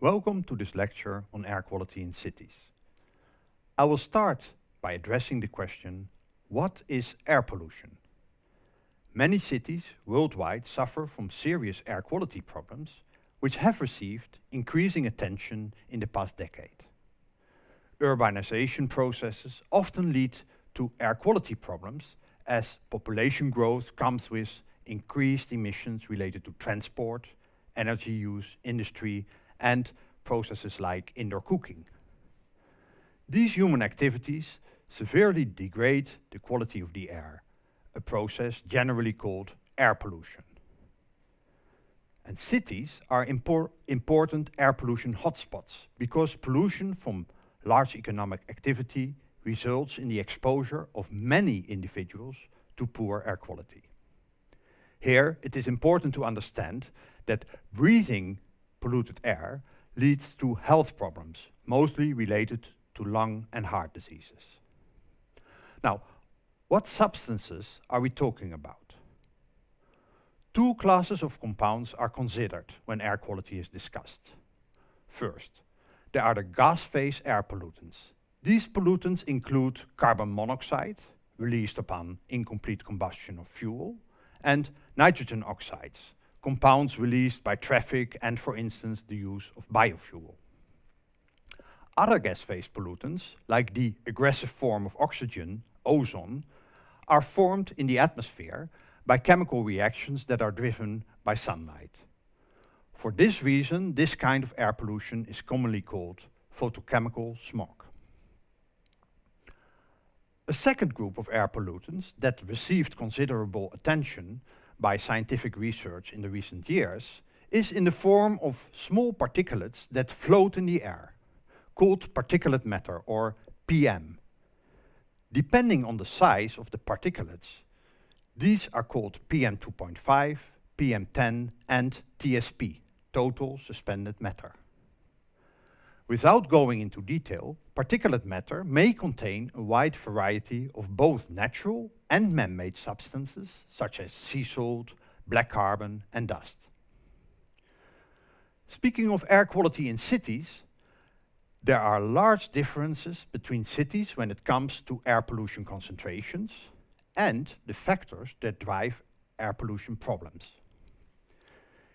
Welcome to this lecture on air quality in cities. I will start by addressing the question, what is air pollution? Many cities worldwide suffer from serious air quality problems which have received increasing attention in the past decade. Urbanization processes often lead to air quality problems as population growth comes with increased emissions related to transport, energy use, industry and processes like indoor cooking. These human activities severely degrade the quality of the air, a process generally called air pollution. And cities are impor important air pollution hotspots because pollution from large economic activity results in the exposure of many individuals to poor air quality. Here, it is important to understand that breathing polluted air leads to health problems, mostly related to lung and heart diseases. Now, what substances are we talking about? Two classes of compounds are considered when air quality is discussed. First, there are the gas phase air pollutants. These pollutants include carbon monoxide, released upon incomplete combustion of fuel, and nitrogen oxides, compounds released by traffic and, for instance, the use of biofuel. Other gas phase pollutants, like the aggressive form of oxygen, ozone, are formed in the atmosphere by chemical reactions that are driven by sunlight. For this reason, this kind of air pollution is commonly called photochemical smog. A second group of air pollutants that received considerable attention by scientific research in the recent years is in the form of small particulates that float in the air, called particulate matter or PM. Depending on the size of the particulates, these are called PM2.5, PM10 and TSP, total suspended matter. Without going into detail, particulate matter may contain a wide variety of both natural and man-made substances, such as sea salt, black carbon and dust. Speaking of air quality in cities, there are large differences between cities when it comes to air pollution concentrations and the factors that drive air pollution problems.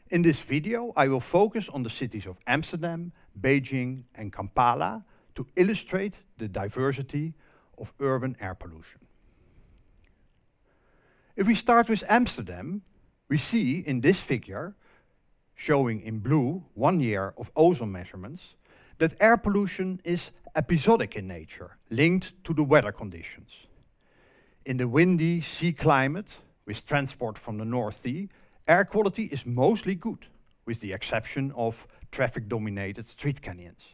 In this video, I will focus on the cities of Amsterdam, Beijing and Kampala to illustrate the diversity of urban air pollution. If we start with Amsterdam, we see in this figure, showing in blue one year of ozone measurements, that air pollution is episodic in nature, linked to the weather conditions. In the windy sea climate, with transport from the North Sea, air quality is mostly good, with the exception of traffic-dominated street canyons.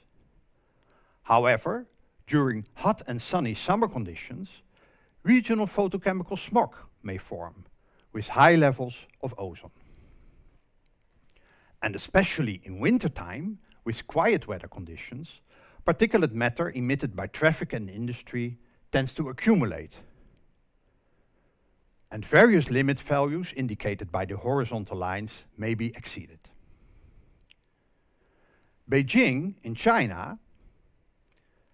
However, during hot and sunny summer conditions, regional photochemical smog may form, with high levels of ozone. And especially in wintertime, with quiet weather conditions, particulate matter emitted by traffic and industry tends to accumulate. And various limit values indicated by the horizontal lines may be exceeded. Beijing in China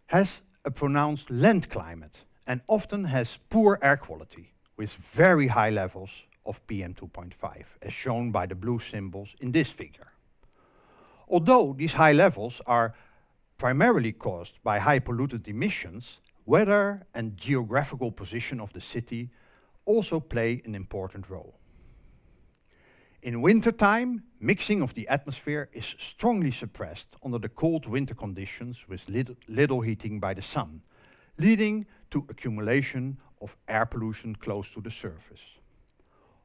has a pronounced land climate and often has poor air quality with very high levels of PM2.5 as shown by the blue symbols in this figure. Although these high levels are primarily caused by high pollutant emissions, weather and geographical position of the city also play an important role. In wintertime, mixing of the atmosphere is strongly suppressed under the cold winter conditions with little, little heating by the sun, leading to accumulation of air pollution close to the surface.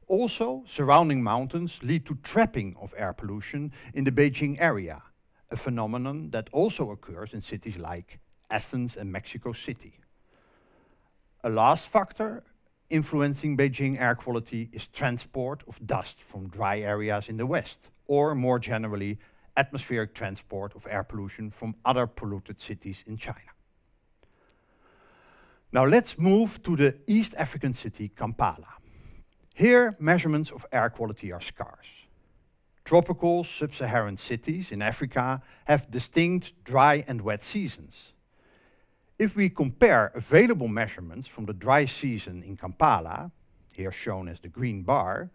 Also, surrounding mountains lead to trapping of air pollution in the Beijing area, a phenomenon that also occurs in cities like Athens and Mexico City. A last factor influencing Beijing air quality is transport of dust from dry areas in the west, or more generally, atmospheric transport of air pollution from other polluted cities in China. Now let's move to the East African city Kampala. Here, measurements of air quality are scarce. Tropical sub-Saharan cities in Africa have distinct dry and wet seasons. If we compare available measurements from the dry season in Kampala, here shown as the green bar,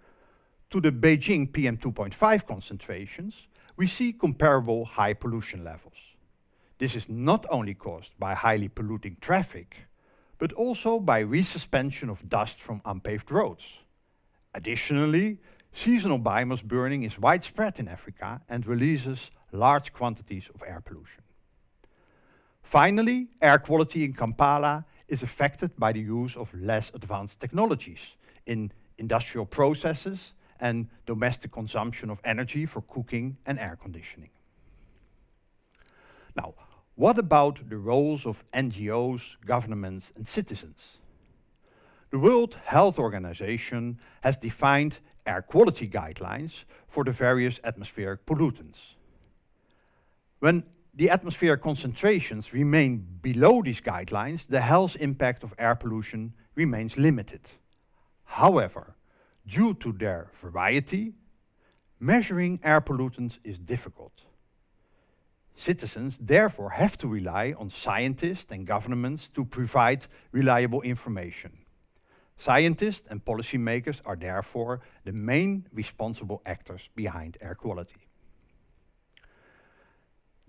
to the Beijing PM2.5 concentrations, we see comparable high pollution levels. This is not only caused by highly polluting traffic, but also by resuspension of dust from unpaved roads. Additionally, seasonal biomass burning is widespread in Africa and releases large quantities of air pollution. Finally, air quality in Kampala is affected by the use of less advanced technologies in industrial processes and domestic consumption of energy for cooking and air conditioning. Now, what about the roles of NGOs, governments and citizens? The World Health Organization has defined air quality guidelines for the various atmospheric pollutants. When the atmospheric concentrations remain below these guidelines, the health impact of air pollution remains limited. However, due to their variety, measuring air pollutants is difficult. Citizens therefore have to rely on scientists and governments to provide reliable information. Scientists and policymakers are therefore the main responsible actors behind air quality.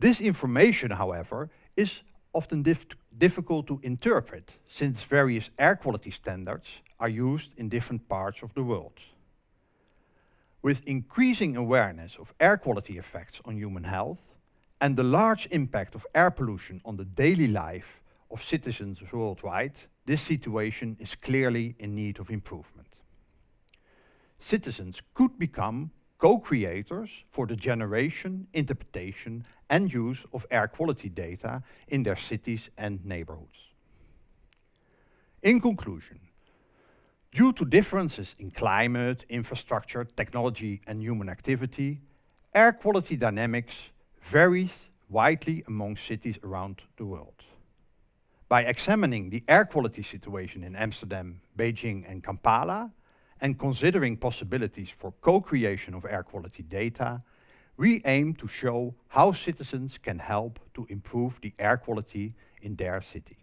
This information, however, is often dif difficult to interpret since various air quality standards are used in different parts of the world. With increasing awareness of air quality effects on human health and the large impact of air pollution on the daily life of citizens worldwide, this situation is clearly in need of improvement. Citizens could become co-creators for the generation, interpretation and use of air quality data in their cities and neighborhoods. In conclusion, due to differences in climate, infrastructure, technology and human activity, air quality dynamics varies widely among cities around the world. By examining the air quality situation in Amsterdam, Beijing and Kampala, and considering possibilities for co-creation of air quality data, we aim to show how citizens can help to improve the air quality in their city.